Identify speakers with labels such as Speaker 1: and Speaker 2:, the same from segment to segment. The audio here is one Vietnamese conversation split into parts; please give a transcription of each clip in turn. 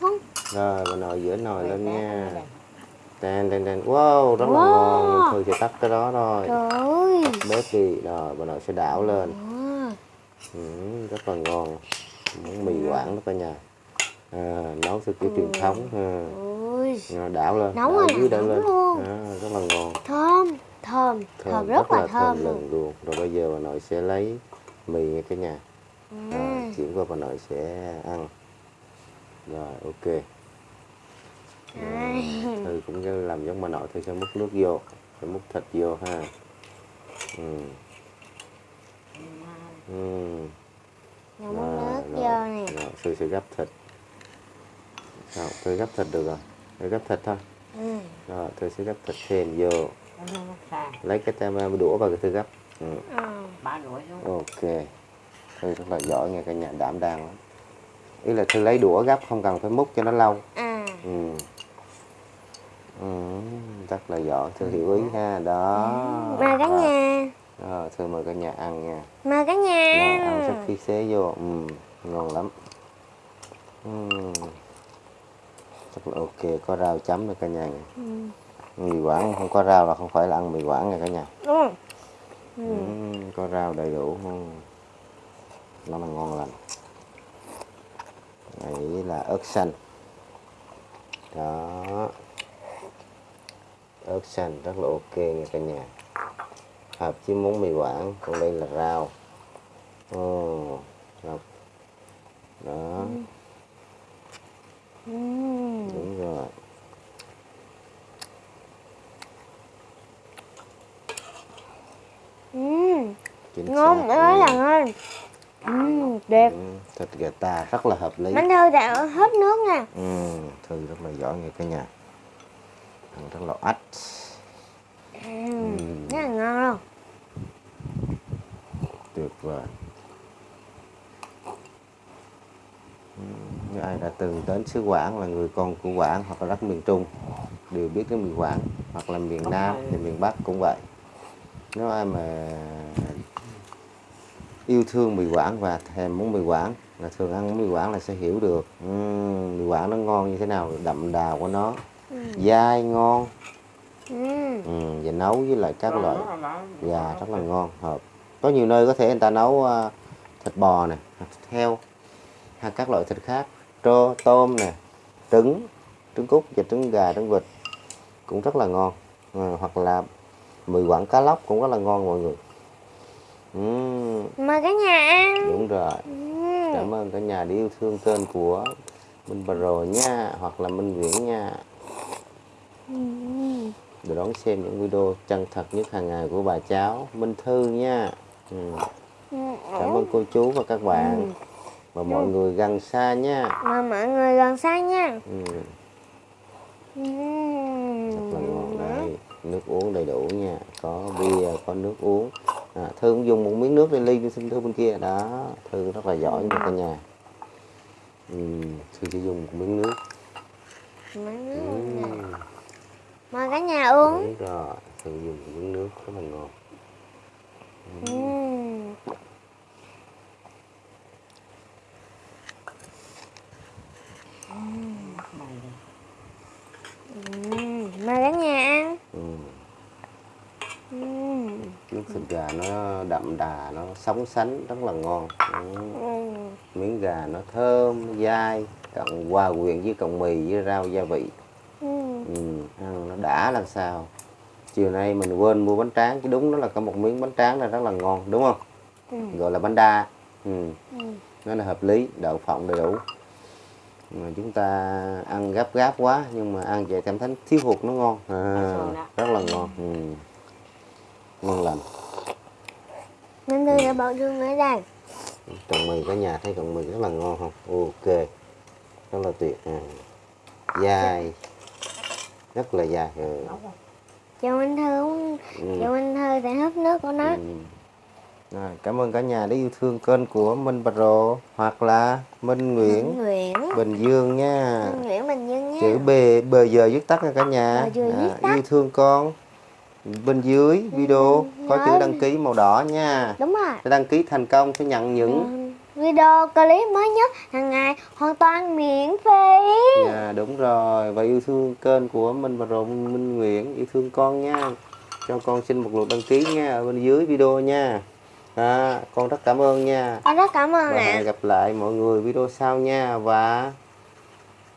Speaker 1: Không.
Speaker 2: rồi bà nội giữa nồi lên nha
Speaker 3: đây.
Speaker 2: đen đen đen wow rất là
Speaker 1: Wow.
Speaker 2: ngon thôi sẽ tắt cái đó
Speaker 1: Trời ơi.
Speaker 2: bếp đi rồi bà nội sẽ đảo lên
Speaker 1: À,
Speaker 2: ừ, rất là ngon món mì quảng đó cả nhà à, nấu theo kiểu truyền thống ha.
Speaker 1: Ôi.
Speaker 2: Rồi đảo lên
Speaker 1: Nóng
Speaker 2: đảo
Speaker 1: rồi,
Speaker 2: dưới đảo lên
Speaker 1: luôn.
Speaker 2: à, rất là ngon
Speaker 1: Thơm. Thơm. Thơm, rất, là thơm luôn.
Speaker 2: lừng luôn rồi bây giờ bà nội sẽ lấy mì nha cả nhà
Speaker 1: Ừ.
Speaker 2: rồi chuyển qua bà nội sẽ ăn rồi ok
Speaker 1: Đây.
Speaker 2: Thư cũng làm giống bà nội Thư sẽ múc nước vô sẽ múc thịt vô ha ừ. Ừ. Rồi,
Speaker 1: muốn nước
Speaker 2: rồi,
Speaker 1: vô nè.
Speaker 2: rồi, Thư sẽ gắp thịt Rồi, Thư gắp thịt được rồi Thư gắp thịt thôi
Speaker 1: Ừ.
Speaker 2: Rồi, Thư sẽ gắp thịt thêm vô. Lấy cái tem đũa vào cái Thư gắp ừ.
Speaker 1: À.
Speaker 3: Xuống.
Speaker 2: Ok Thư rất là giỏi nghe cả nhà đảm đang lắm Ý là Thư lấy đũa gắp không cần phải múc cho nó lâu
Speaker 1: À.
Speaker 2: ừ. Ừ, rất là giỏi Thư hiểu ý ha Đó
Speaker 1: Mời cả nhà.
Speaker 2: Rồi, Thư mời cả nhà ăn nha
Speaker 1: Mời cả nhà.
Speaker 2: Rồi, ăn sắc khí xế vô ừ, Ngon lắm ừ. Rất là ok Có rau chấm nữa cả nhà nha.
Speaker 1: Ừ.
Speaker 2: Mì quảng không có rau là không phải là ăn mì quảng nha cả nhà
Speaker 1: Đúng không?
Speaker 2: ừ. Có rau đầy đủ ừ. Nó là ngon lành Đấy là ớt xanh Đó Ớt xanh rất là ok nha cả nhà Hợp với món mì quảng Còn đây là rau Ồ, rau Đó
Speaker 1: Ừ.
Speaker 2: đúng rồi
Speaker 1: Ừ.
Speaker 2: chính
Speaker 1: Ngon
Speaker 2: Ừ.
Speaker 1: là ngon. Ừ. Đẹp.
Speaker 2: Ừ, thịt gà ta rất là hợp lý
Speaker 1: Bánh thư đã hết nước nè.
Speaker 2: ừ, thư rất là giỏi nghe cả nhà ăn rất là ách
Speaker 1: Ừ. Rất là ngon luôn.
Speaker 2: tuyệt vời Ừ, như ai đã từng đến xứ Quảng là người con của Quảng hoặc là đất miền Trung đều biết cái mì Quảng hoặc là miền Nam thì miền Bắc cũng vậy nếu ai mà yêu thương mì Quảng và thèm món mì Quảng. Là thường ăn mì Quảng là sẽ hiểu được ừm, mì Quảng nó ngon như thế nào đậm đà của nó. Dai ngon.
Speaker 1: Ừ.
Speaker 2: ừ, và nấu với lại các loại gà rất là ngon hợp. Có nhiều nơi có thể người ta nấu à, thịt bò thịt heo hay các loại thịt khác. Trô tôm nè trứng trứng cút và trứng gà trứng vịt cũng rất là ngon. À, hoặc là mì quảng cá lóc cũng rất là ngon mọi người Ừm,
Speaker 1: Mời cả nhà ăn.
Speaker 2: đúng rồi
Speaker 1: Ừ.
Speaker 2: cảm ơn cả nhà đã yêu thương kênh của Minh Pro nha hoặc là Minh Viễn nha
Speaker 1: Ừ.
Speaker 2: để đón xem những video chân thật nhất hàng ngày của bà cháu Minh Thư nha ừ.
Speaker 1: Ừ.
Speaker 2: cảm ơn cô chú và các bạn và mọi người gần xa nha
Speaker 1: Mời mọi người gần xa nha.
Speaker 2: ừ.
Speaker 1: Ừ.
Speaker 2: rất là ngon đây nước uống đầy đủ nha có bia có nước uống à, Thư cũng dùng một miếng nước để ly xin Thư bên kia đó Thư rất là giỏi nha cả nhà ừ. Thư chỉ dùng một miếng nước
Speaker 1: Mời nước
Speaker 2: ừ.
Speaker 1: Mời cả nhà uống.
Speaker 2: đúng rồi Thư dùng một miếng nước rất là ngon
Speaker 1: Ừ.
Speaker 3: Mày đi.
Speaker 1: Ừ. Mời cả nhà ăn.
Speaker 2: ừ.
Speaker 1: Ừ.
Speaker 2: nước thịt gà nó đậm đà nó sống sánh rất là ngon ừ. Miếng gà nó thơm nó dai cộng hòa quyện với cộng mì với rau gia vị
Speaker 1: Ừ.
Speaker 2: ừ, ăn nó đã làm sao chiều nay mình quên mua bánh tráng chứ đúng nó là có một miếng bánh tráng là rất là ngon đúng không
Speaker 1: Ừ.
Speaker 2: gọi là bánh đa ừ.
Speaker 1: Ừ.
Speaker 2: nó là hợp lý đậu phộng đầy đủ mà chúng ta ăn gấp gáp quá nhưng mà ăn vậy cảm thấy thiếu hụt nó ngon à, rất là ngon ừ. ngon lành
Speaker 1: Minh bảo thương ở đây.
Speaker 2: trồng mì cả nhà thấy trồng mì rất là ngon không ok rất là tuyệt à. dai rất là dai ừ.
Speaker 1: Chào Minh Thư.
Speaker 2: Ừ.
Speaker 1: Chào Minh Thư đã hấp nước của nó.
Speaker 2: Ừ. Rồi, cảm ơn cả nhà đã yêu thương kênh của Minh Pro hoặc là Minh Nguyễn
Speaker 1: Nguyễn.
Speaker 2: Bình Dương nha
Speaker 1: Minh Nguyễn Bình Dương nha.
Speaker 2: chữ B B giờ viết tắt nha cả nhà
Speaker 1: Bờ tắt.
Speaker 2: yêu thương con bên dưới video. có chữ đăng ký màu đỏ nha.
Speaker 1: Đúng rồi.
Speaker 2: để đăng ký thành công sẽ nhận những
Speaker 1: Ừ. Video clip mới nhất hàng ngày hoàn toàn miễn phí.
Speaker 2: đúng rồi. Và yêu thương kênh của Minh và Rồi Minh Nguyễn. Yêu thương con nha. Cho con xin một lượt đăng ký nha. Ở bên dưới video nha. À, con rất cảm ơn nha.
Speaker 1: Con rất cảm ơn
Speaker 2: và
Speaker 1: ạ.
Speaker 2: hẹn gặp lại mọi người video sau nha. Và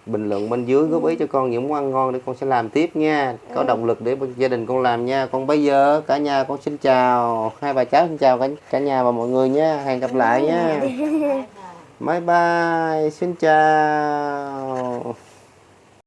Speaker 2: bình luận bên dưới góp ý cho con những món ăn ngon để con sẽ làm tiếp nha. Có động lực để gia đình con làm nha. Còn bây giờ cả nhà con xin chào. Hai bà cháu xin chào cả, cả nhà và mọi người nha. Hẹn gặp lại nha. Bye bye xin chào